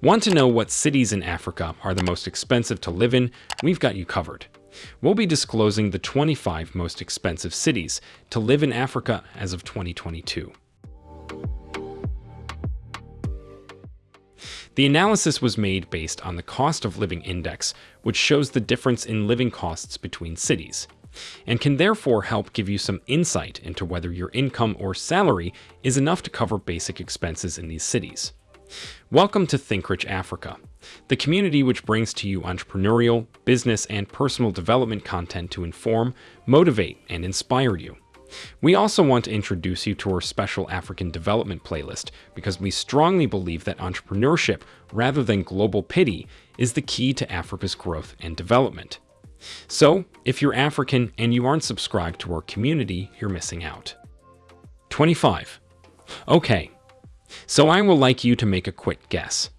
Want to know what cities in Africa are the most expensive to live in? We've got you covered. We'll be disclosing the 25 most expensive cities to live in Africa as of 2022. The analysis was made based on the cost of living index, which shows the difference in living costs between cities, and can therefore help give you some insight into whether your income or salary is enough to cover basic expenses in these cities. Welcome to Think Rich Africa, the community which brings to you entrepreneurial, business, and personal development content to inform, motivate, and inspire you. We also want to introduce you to our special African development playlist because we strongly believe that entrepreneurship, rather than global pity, is the key to Africa's growth and development. So, if you're African and you aren't subscribed to our community, you're missing out. 25. Okay, so I will like you to make a quick guess.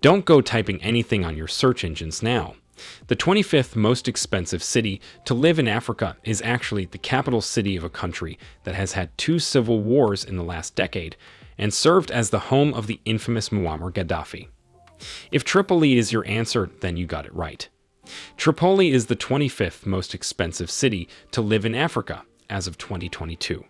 Don't go typing anything on your search engines now. The 25th most expensive city to live in Africa is actually the capital city of a country that has had two civil wars in the last decade and served as the home of the infamous Muammar Gaddafi. If Tripoli is your answer, then you got it right. Tripoli is the 25th most expensive city to live in Africa as of 2022.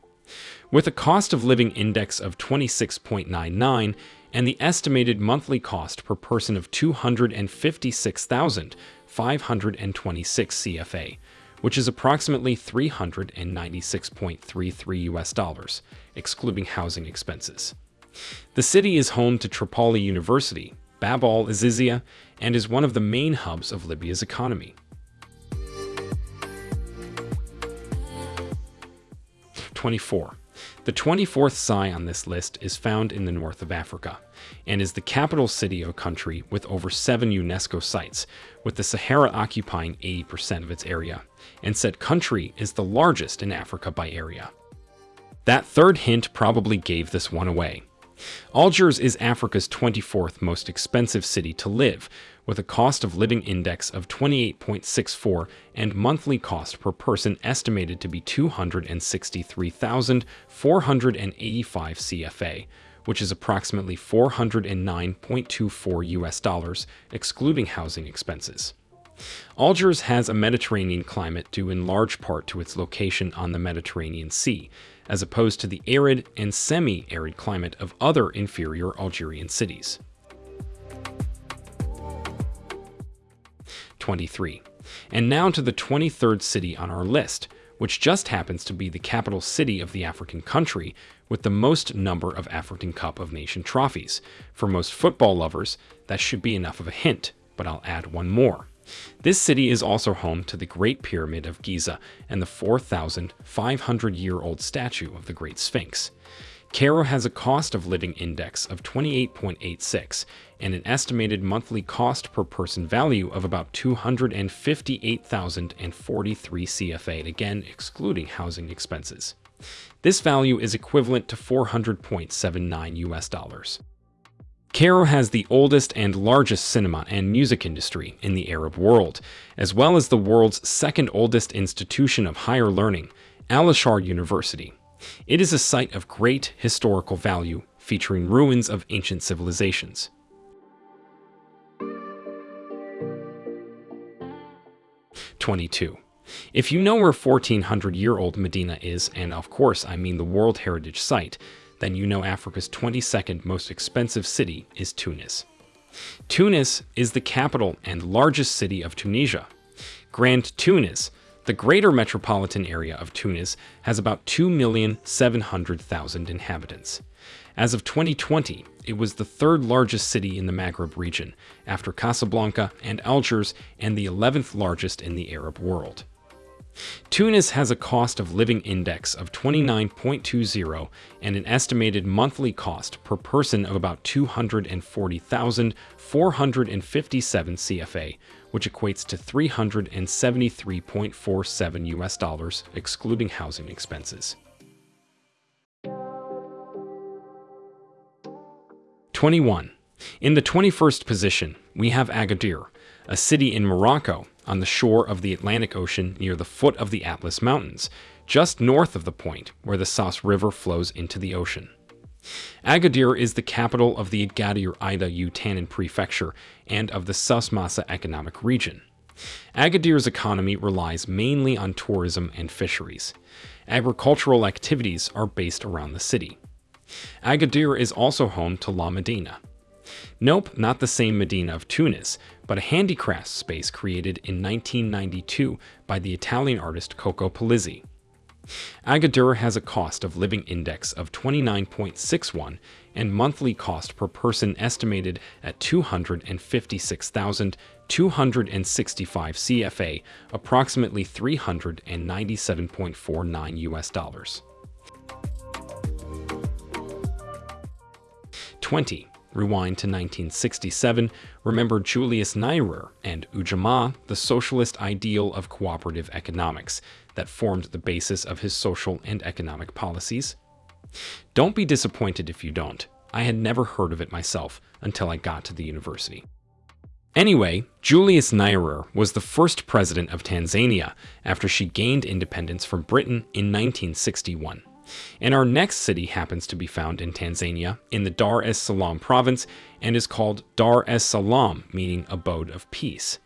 With a cost of living index of 26.99 and the estimated monthly cost per person of 256,526 CFA, which is approximately 396.33 US dollars, excluding housing expenses. The city is home to Tripoli University, Bab al-Azizia, and is one of the main hubs of Libya's economy. 24. The 24th Sai on this list is found in the north of Africa and is the capital city of a country with over seven UNESCO sites, with the Sahara occupying 80% of its area, and said country is the largest in Africa by area. That third hint probably gave this one away. Algiers is Africa's 24th most expensive city to live, with a cost of living index of 28.64 and monthly cost per person estimated to be 263,485 CFA, which is approximately 409.24 US dollars, excluding housing expenses. Algiers has a Mediterranean climate due in large part to its location on the Mediterranean Sea, as opposed to the arid and semi-arid climate of other inferior Algerian cities. 23. And now to the 23rd city on our list, which just happens to be the capital city of the African country with the most number of African Cup of Nation trophies. For most football lovers, that should be enough of a hint, but I'll add one more. This city is also home to the Great Pyramid of Giza and the 4,500-year-old statue of the Great Sphinx. Cairo has a cost of living index of 28.86 and an estimated monthly cost per person value of about 258,043 CFA, again excluding housing expenses. This value is equivalent to 400.79 US dollars. Cairo has the oldest and largest cinema and music industry in the Arab world, as well as the world's second oldest institution of higher learning, Al-Azhar University. It is a site of great historical value, featuring ruins of ancient civilizations. Twenty-two. If you know where 1400-year-old Medina is, and of course I mean the World Heritage Site, then you know Africa's 22nd most expensive city is Tunis. Tunis is the capital and largest city of Tunisia. Grand Tunis the greater metropolitan area of Tunis has about 2,700,000 inhabitants. As of 2020, it was the third largest city in the Maghreb region, after Casablanca and Algiers, and the 11th largest in the Arab world. Tunis has a cost of living index of 29.20 and an estimated monthly cost per person of about 240,457 CFA, which equates to 373.47 US dollars, excluding housing expenses. 21. In the 21st position, we have Agadir, a city in Morocco on the shore of the Atlantic Ocean near the foot of the Atlas Mountains, just north of the point where the Souss River flows into the ocean. Agadir is the capital of the Agadir Ida Outanane Prefecture and of the Souss-Massa Economic Region. Agadir's economy relies mainly on tourism and fisheries. Agricultural activities are based around the city. Agadir is also home to La Medina. Nope, not the same Medina of Tunis, but a handicraft space created in 1992 by the Italian artist Coco Polizzi. Agadir has a cost of living index of 29.61 and monthly cost per person estimated at 256,265 CFA, approximately 397.49 US dollars. 20. Rewind to 1967, remember Julius Nyerere and Ujamaa, the socialist ideal of cooperative economics that formed the basis of his social and economic policies? Don't be disappointed if you don't. I had never heard of it myself until I got to the university. Anyway, Julius Nyerere was the first president of Tanzania after she gained independence from Britain in 1961. And our next city happens to be found in Tanzania, in the Dar es Salaam province, and is called Dar es Salaam, meaning abode of peace.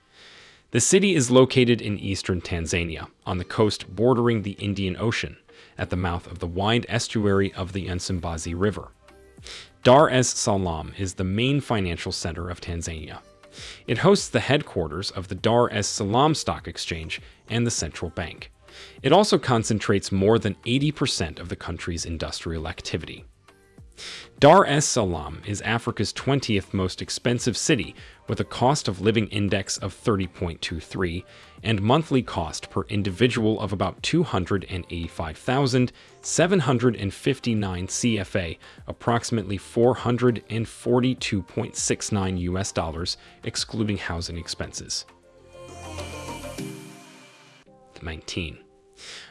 The city is located in eastern Tanzania, on the coast bordering the Indian Ocean, at the mouth of the wide estuary of the Msimbazi River. Dar es Salaam is the main financial center of Tanzania. It hosts the headquarters of the Dar es Salaam Stock Exchange and the central bank. It also concentrates more than 80% of the country's industrial activity. Dar es Salaam is Africa's 20th most expensive city with a cost of living index of 30.23 and monthly cost per individual of about 285,759 CFA, approximately 442.69 US dollars, excluding housing expenses. 19.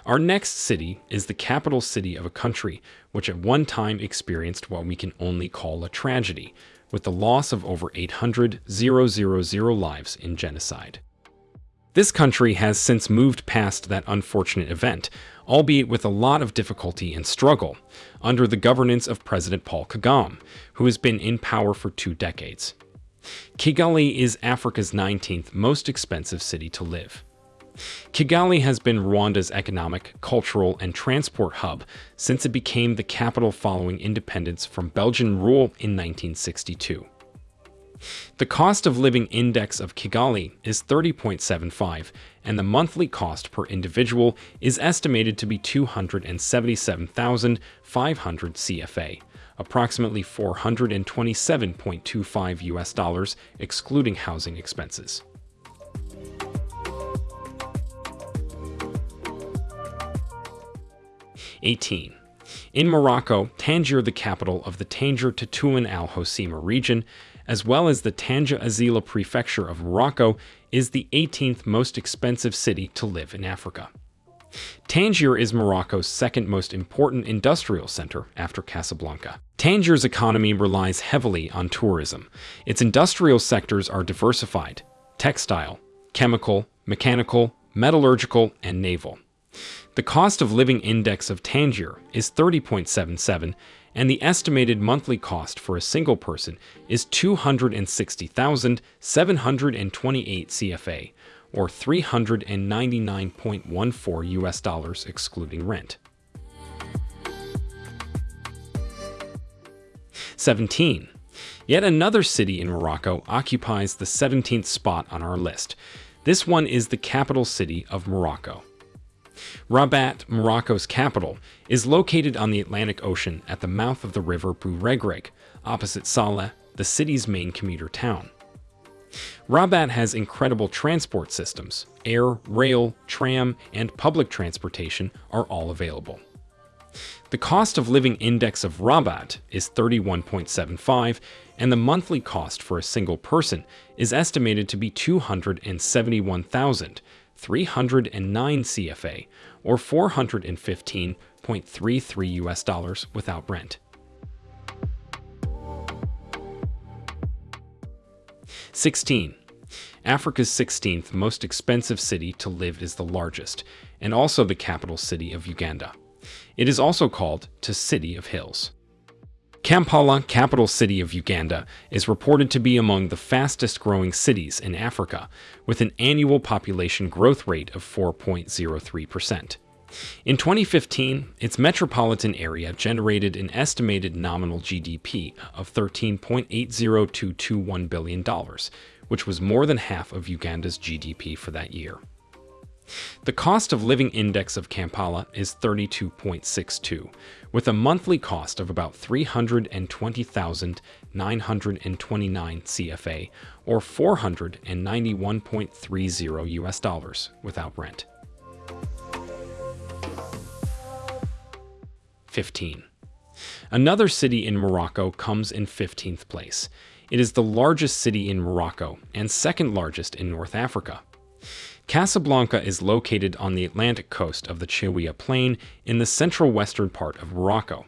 Our next city is the capital city of a country which at one time experienced what we can only call a tragedy, with the loss of over 800,000 lives in genocide. This country has since moved past that unfortunate event, albeit with a lot of difficulty and struggle, under the governance of President Paul Kagame, who has been in power for two decades. Kigali is Africa's 19th most expensive city to live. Kigali has been Rwanda's economic, cultural, and transport hub since it became the capital following independence from Belgian rule in 1962. The cost of living index of Kigali is 30.75, and the monthly cost per individual is estimated to be 277,500 CFA, approximately 427.25 US dollars, excluding housing expenses. 18. In Morocco, Tangier, the capital of the Tangier Tetouan Al Hoceima region, as well as the Tanja Azila prefecture of Morocco, is the 18th most expensive city to live in Africa. Tangier is Morocco's second most important industrial center after Casablanca. Tangier's economy relies heavily on tourism. Its industrial sectors are diversified textile, chemical, mechanical, metallurgical, and naval. The cost of living index of Tangier is 30.77, and the estimated monthly cost for a single person is 260,728 CFA, or 399.14 US dollars excluding rent. 17. Yet another city in Morocco occupies the 17th spot on our list. This one is the capital city of Morocco. Rabat, Morocco's capital, is located on the Atlantic Ocean at the mouth of the river Bouregreg, opposite Salé, the city's main commuter town. Rabat has incredible transport systems. Air, rail, tram, and public transportation are all available. The cost of living index of Rabat is 31.75, and the monthly cost for a single person is estimated to be 271,000, 309 CFA, or 415.33 US dollars without rent. Sixteen. Africa's 16th most expensive city to live is the largest, and also the capital city of Uganda. It is also called City of Hills. Kampala, capital city of Uganda, is reported to be among the fastest growing cities in Africa, with an annual population growth rate of 4.03%. In 2015, its metropolitan area generated an estimated nominal GDP of $13.80221 billion, which was more than half of Uganda's GDP for that year. The cost of living index of Kampala is 32.62, with a monthly cost of about 320,929 CFA or 491.30 US dollars without rent. 15. Another city in Morocco comes in 15th place. It is the largest city in Morocco and second largest in North Africa. Casablanca is located on the Atlantic coast of the Chaouia Plain in the central western part of Morocco.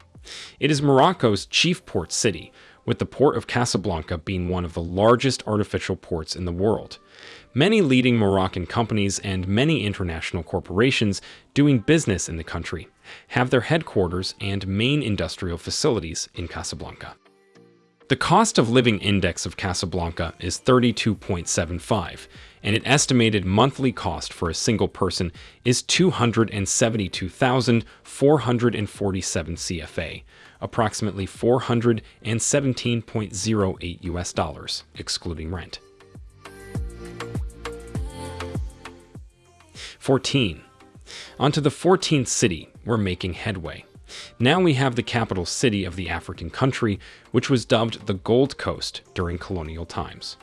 It is Morocco's chief port city, with the port of Casablanca being one of the largest artificial ports in the world. Many leading Moroccan companies and many international corporations doing business in the country have their headquarters and main industrial facilities in Casablanca. The cost of living index of Casablanca is 32.75, and an estimated monthly cost for a single person is 272,447 CFA, approximately 417.08 US dollars, excluding rent. 14. Onto the 14th city, we're making headway. Now we have the capital city of the African country, which was dubbed the Gold Coast during colonial times.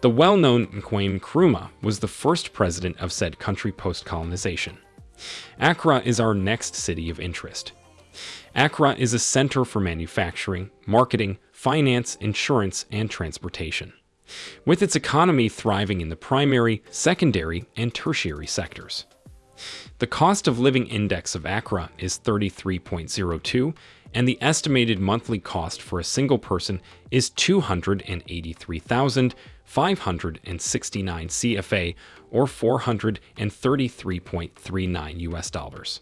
The well-known Kwame Nkrumah was the first president of said country post-colonization. Accra is our next city of interest. Accra is a center for manufacturing, marketing, finance, insurance, and transportation, with its economy thriving in the primary, secondary, and tertiary sectors. The cost of living index of Accra is 33.02, and the estimated monthly cost for a single person is 283,569 CFA or 433.39 US dollars.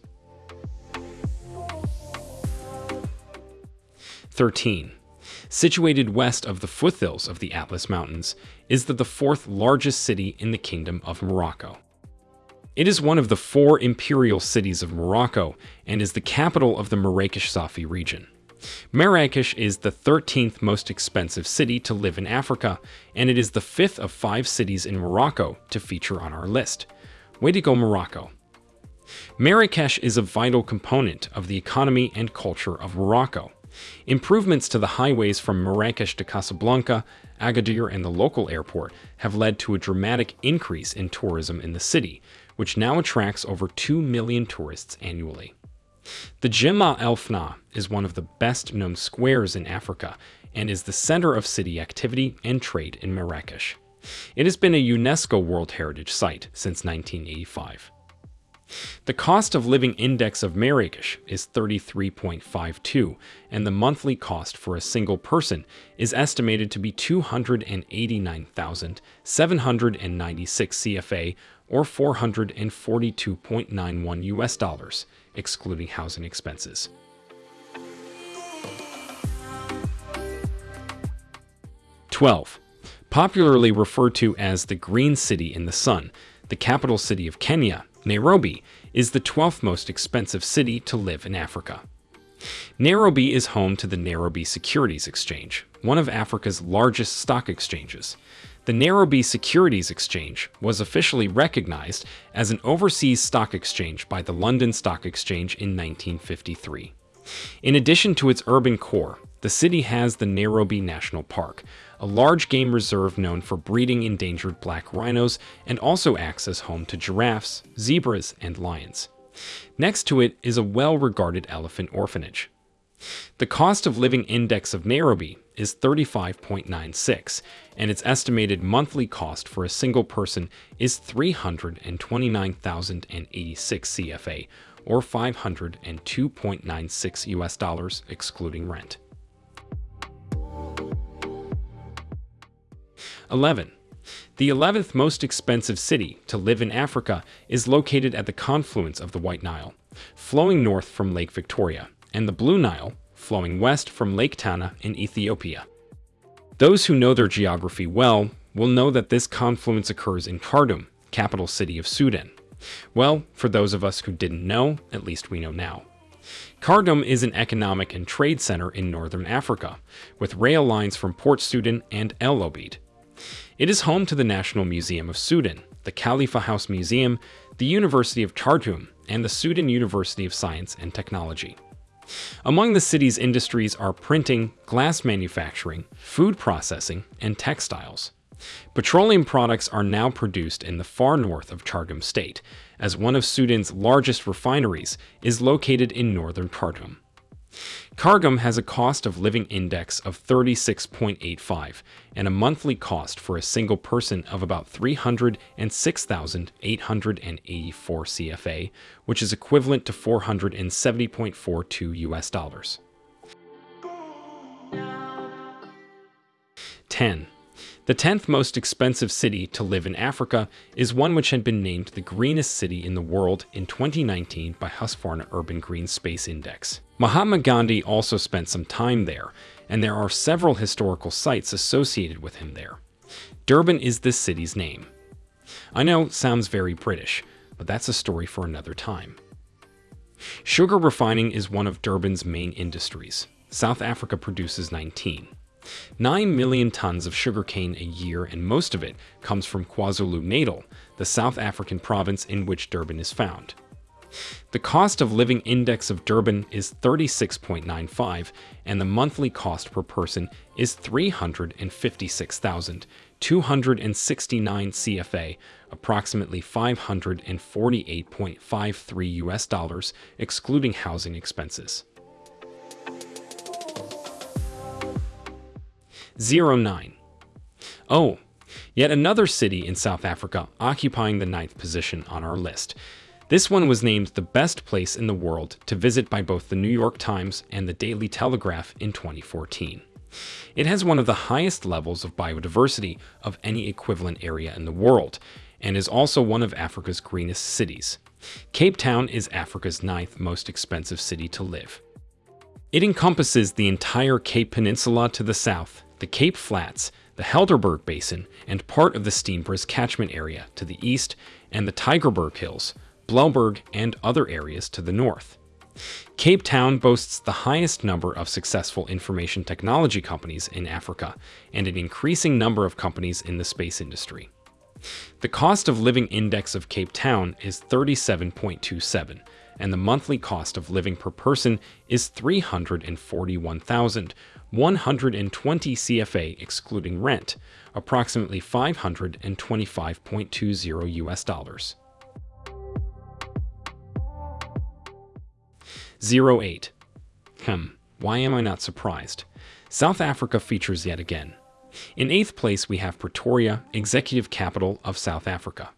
13. Situated west of the foothills of the Atlas Mountains is the, the fourth largest city in the Kingdom of Morocco. It is one of the four imperial cities of Morocco and is the capital of the Marrakesh Safi region. Marrakesh is the 13th most expensive city to live in Africa, and it is the fifth of five cities in Morocco to feature on our list. Way to go, Morocco! Marrakesh is a vital component of the economy and culture of Morocco. Improvements to the highways from Marrakesh to Casablanca, Agadir, and the local airport have led to a dramatic increase in tourism in the city, which now attracts over 2 million tourists annually. The Jemaa el Fna is one of the best known squares in Africa and is the center of city activity and trade in Marrakesh. It has been a UNESCO World Heritage Site since 1985. The cost of living index of Marrakesh is 33.52, and the monthly cost for a single person is estimated to be 289,796 CFA or 442.91 US dollars, excluding housing expenses. Twelve, popularly referred to as the Green City in the Sun, the capital city of Kenya, Nairobi, is the 12th most expensive city to live in Africa. Nairobi is home to the Nairobi Securities Exchange, one of Africa's largest stock exchanges. The Nairobi Securities Exchange was officially recognized as an overseas stock exchange by the London Stock Exchange in 1953. In addition to its urban core, the city has the Nairobi National Park, a large game reserve known for breeding endangered black rhinos and also acts as home to giraffes, zebras, and lions. Next to it is a well-regarded elephant orphanage. The cost of living index of Nairobi is 35.96, and its estimated monthly cost for a single person is 329,086 CFA, or 502.96 US dollars excluding rent. 11. The 11th most expensive city to live in Africa is located at the confluence of the White Nile, flowing north from Lake Victoria, and the Blue Nile, flowing west from Lake Tana in Ethiopia. Those who know their geography well will know that this confluence occurs in Khartoum, capital city of Sudan. Well, for those of us who didn't know, at least we know now. Khartoum is an economic and trade center in northern Africa, with rail lines from Port Sudan and El Obeid. It is home to the National Museum of Sudan, the Khalifa House Museum, the University of Khartoum, and the Sudan University of Science and Technology. Among the city's industries are printing, glass manufacturing, food processing, and textiles. Petroleum products are now produced in the far north of Khartoum state, as one of Sudan's largest refineries is located in northern Khartoum. Khartoum has a cost of living index of 36.85 and a monthly cost for a single person of about 306,884 CFA, which is equivalent to 470.42 US dollars. 10. The 10th most expensive city to live in Africa is one which had been named the greenest city in the world in 2019 by Husqvarna Urban Green Space Index. Mahatma Gandhi also spent some time there, and there are several historical sites associated with him there. Durban is this city's name. I know, sounds very British, but that's a story for another time. Sugar refining is one of Durban's main industries. South Africa produces 19. 9 million tons of sugarcane a year, and most of it comes from KwaZulu-Natal, the South African province in which Durban is found. The cost of living index of Durban is 36.95, and the monthly cost per person is 356,269 CFA, approximately 548.53 US dollars, excluding housing expenses. 09. Oh, yet another city in South Africa occupying the ninth position on our list. This one was named the best place in the world to visit by both the New York Times and the Daily Telegraph in 2014. It has one of the highest levels of biodiversity of any equivalent area in the world, and is also one of Africa's greenest cities. Cape Town is Africa's ninth most expensive city to live. It encompasses the entire Cape Peninsula to the south, the Cape Flats, the Helderberg Basin, and part of the Steenbras catchment area to the east, and the Tygerberg Hills, Blouberg, and other areas to the north. Cape Town boasts the highest number of successful information technology companies in Africa, and an increasing number of companies in the space industry. The cost of living index of Cape Town is 37.27, and the monthly cost of living per person is 341,120 CFA excluding rent, approximately 525.20 US dollars. 08. Hmm, why am I not surprised? South Africa features yet again. In eighth place, we have Pretoria, executive capital of South Africa.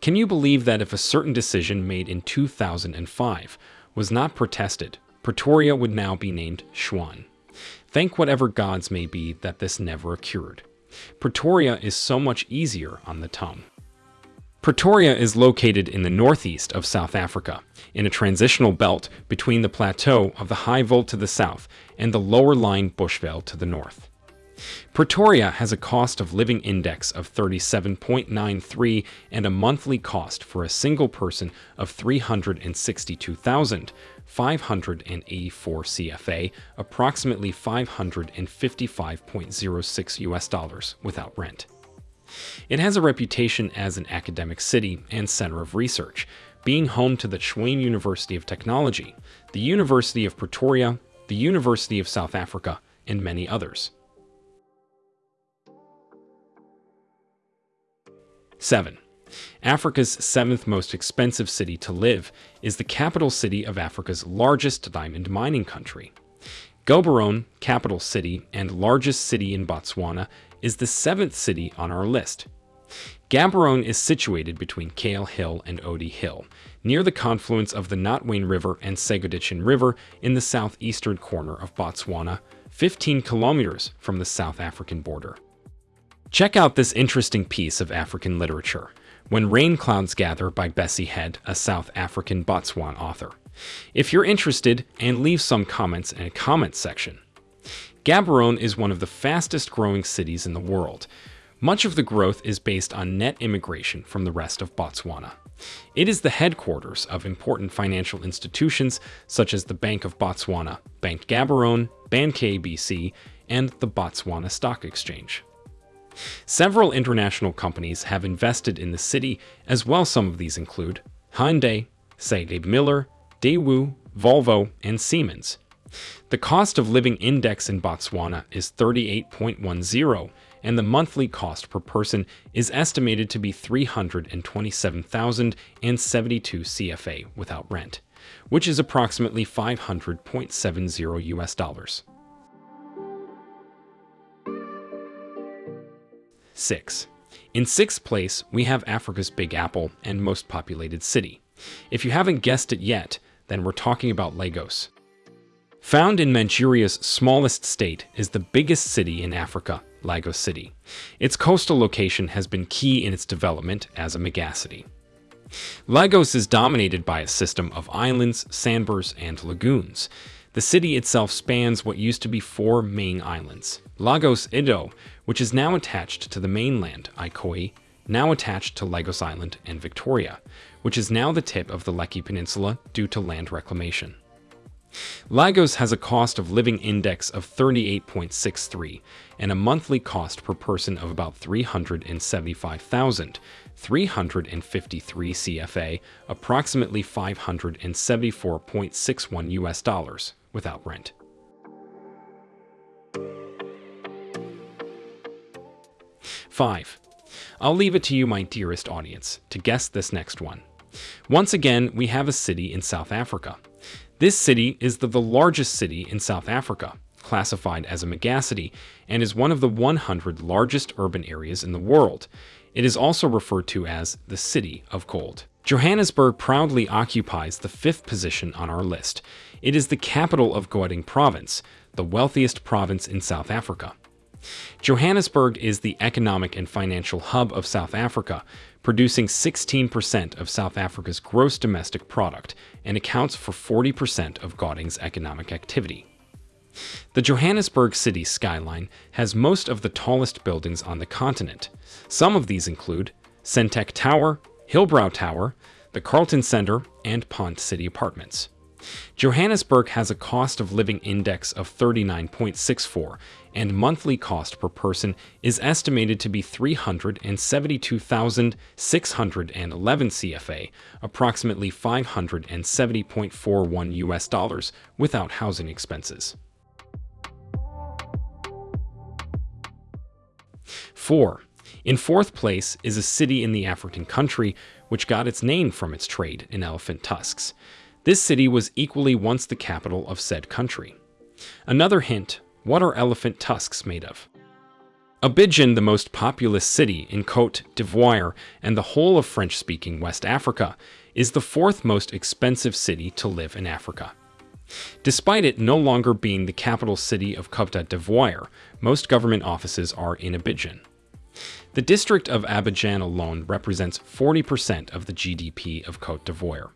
Can you believe that if a certain decision made in 2005 was not protested, Pretoria would now be named Tshwane? Thank whatever gods may be that this never occurred. Pretoria is so much easier on the tongue. Pretoria is located in the northeast of South Africa, in a transitional belt between the plateau of the High Veld to the south and the lower lying Bushveld to the north. Pretoria has a cost of living index of 37.93 and a monthly cost for a single person of 362,584 CFA, approximately 555.06 US dollars without rent. It has a reputation as an academic city and center of research, being home to the Tshwane University of Technology, the University of Pretoria, the University of South Africa, and many others. 7. Africa's seventh most expensive city to live is the capital city of Africa's largest diamond mining country. Gaborone, capital city and largest city in Botswana, is the seventh city on our list. Gaborone is situated between Kgale Hill and Oodi Hill, near the confluence of the Notwane River and Segoditshane River in the southeastern corner of Botswana, 15 kilometers from the South African border. Check out this interesting piece of African literature, When Rain Clouds Gather by Bessie Head, a South African Botswana author. If you're interested, and leave some comments in a comment section. Gaborone is one of the fastest growing cities in the world. Much of the growth is based on net immigration from the rest of Botswana. It is the headquarters of important financial institutions such as the Bank of Botswana, Bank Gaborone, Bank ABC, and the Botswana Stock Exchange. Several international companies have invested in the city, as well some of these include Hyundai, SABMiller, Daewoo, Volvo, and Siemens. The cost of living index in Botswana is 38.10, and the monthly cost per person is estimated to be 327,072 CFA without rent, which is approximately 500.70 US dollars. 6. In sixth place, we have Africa's Big Apple and most populated city. If you haven't guessed it yet, then we're talking about Lagos. Found in Manchuria's smallest state is the biggest city in Africa, Lagos City. Its coastal location has been key in its development as a megacity. Lagos is dominated by a system of islands, sandbars, and lagoons. The city itself spans what used to be four main islands. Lagos Ido, which is now attached to the mainland, Ikoyi, now attached to Lagos Island and Victoria, which is now the tip of the Lekki Peninsula due to land reclamation. Lagos has a cost of living index of 38.63 and a monthly cost per person of about 375,353 CFA, approximately 574.61 US dollars without rent. Five. I'll leave it to you, my dearest audience, to guess this next one. Once again, we have a city in South Africa. This city is the, the largest city in South Africa, classified as a megacity, and is one of the 100 largest urban areas in the world. It is also referred to as the City of Gold. Johannesburg proudly occupies the fifth position on our list. It is the capital of Gauteng province, the wealthiest province in South Africa. Johannesburg is the economic and financial hub of South Africa, producing 16% of South Africa's gross domestic product and accounts for 40% of Gauteng's economic activity. The Johannesburg city skyline has most of the tallest buildings on the continent. Some of these include Sentech Tower, Hillbrow Tower, the Carlton Center, and Pont City Apartments. Johannesburg has a cost of living index of 39.64, and monthly cost per person is estimated to be 372,611 CFA, approximately 570.41 US dollars without housing expenses. 4. In fourth place is a city in the African country which got its name from its trade in elephant tusks. This city was equally once the capital of said country. Another hint, what are elephant tusks made of? Abidjan, the most populous city in Cote d'Ivoire and the whole of French-speaking West Africa, is the fourth most expensive city to live in Africa. Despite it no longer being the capital city of Cote d'Ivoire, most government offices are in Abidjan. The district of Abidjan alone represents 40% of the GDP of Cote d'Ivoire.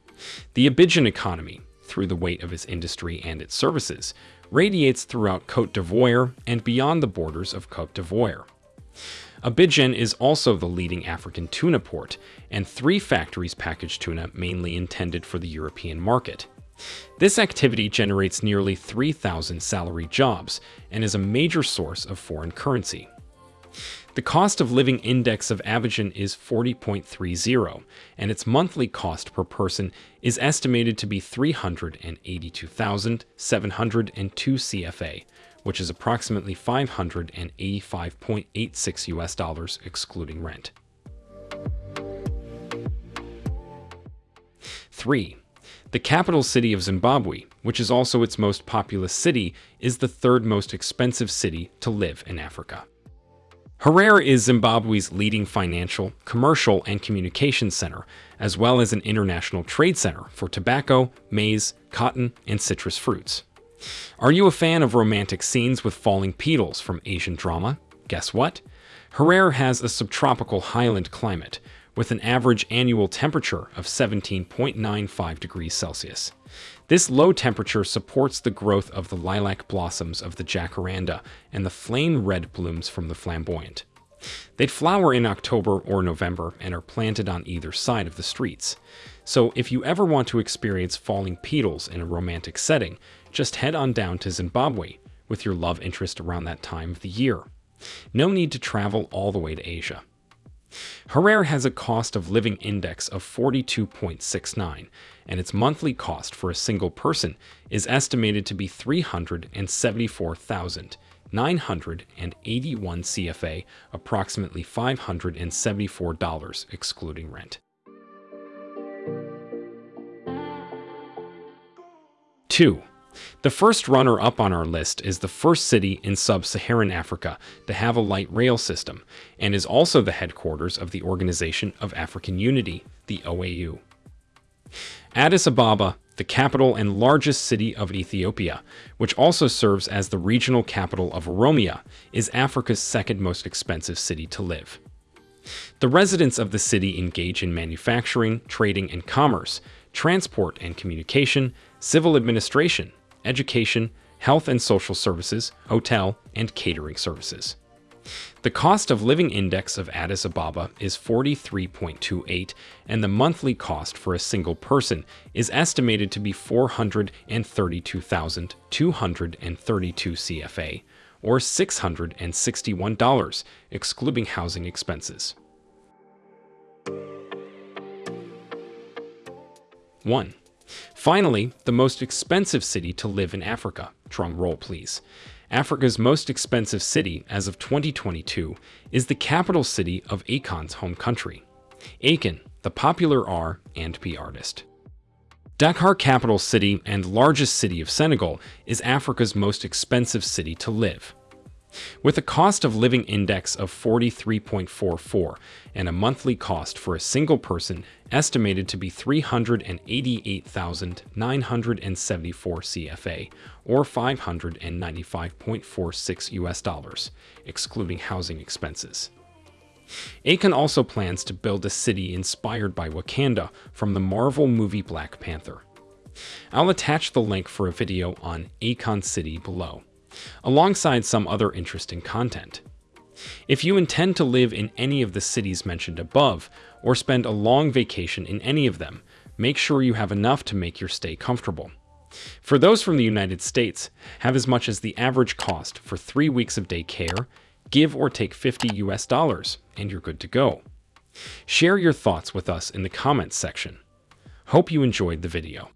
The Abidjan economy, through the weight of its industry and its services, radiates throughout Cote d'Ivoire and beyond the borders of Cote d'Ivoire. Abidjan is also the leading African tuna port, and three factories package tuna mainly intended for the European market. This activity generates nearly 3,000 salary jobs and is a major source of foreign currency. The cost of living index of Abidjan is 40.30, and its monthly cost per person is estimated to be 382,702 CFA, which is approximately 585.86 US dollars excluding rent. 3. The capital city of Zimbabwe, which is also its most populous city, is the third most expensive city to live in Africa. Harare is Zimbabwe's leading financial, commercial, and communications center, as well as an international trade center for tobacco, maize, cotton, and citrus fruits. Are you a fan of romantic scenes with falling petals from Asian drama? Guess what? Harare has a subtropical highland climate, with an average annual temperature of 17.95 degrees Celsius. This low temperature supports the growth of the lilac blossoms of the jacaranda and the flame red blooms from the flamboyant. They'd flower in October or November and are planted on either side of the streets. So if you ever want to experience falling petals in a romantic setting, just head on down to Zimbabwe with your love interest around that time of the year. No need to travel all the way to Asia. Harare has a cost of living index of 42.69, and its monthly cost for a single person is estimated to be 374,981 CFA, approximately $574 excluding rent. 2. The first runner up on our list is the first city in sub-Saharan Africa to have a light rail system, and is also the headquarters of the Organization of African Unity, the OAU. Addis Ababa, the capital and largest city of Ethiopia, which also serves as the regional capital of Oromia, is Africa's second most expensive city to live. The residents of the city engage in manufacturing, trading and commerce, transport and communication, civil administration, education, health and social services, hotel, and catering services. The cost of living index of Addis Ababa is 43.28, and the monthly cost for a single person is estimated to be 432,232 CFA, or $661, excluding housing expenses. 1. Finally, the most expensive city to live in Africa. Drum roll, please. Africa's most expensive city as of 2022 is the capital city of Akon's home country. Akon, the popular R and B artist. Dakar capital city and largest city of Senegal is Africa's most expensive city to live. With a cost of living index of 43.44 and a monthly cost for a single person estimated to be 388,974 CFA or 595.46 US dollars, excluding housing expenses. Akon also plans to build a city inspired by Wakanda from the Marvel movie Black Panther. I'll attach the link for a video on Akon City below alongside some other interesting content. If you intend to live in any of the cities mentioned above, or spend a long vacation in any of them, make sure you have enough to make your stay comfortable. For those from the United States, have as much as the average cost for three weeks of day care, give or take 50 US dollars, and you're good to go. Share your thoughts with us in the comments section. Hope you enjoyed the video.